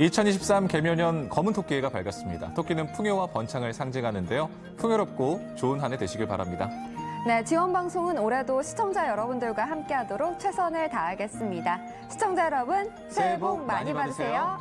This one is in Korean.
2023 개묘년 검은 토끼가 밝았습니다. 토끼는 풍요와 번창을 상징하는데요. 풍요롭고 좋은 한 해 되시길 바랍니다. 네, 지원 방송은 올해도 시청자 여러분들과 함께하도록 최선을 다하겠습니다. 시청자 여러분, 새해 복 많이 받으세요.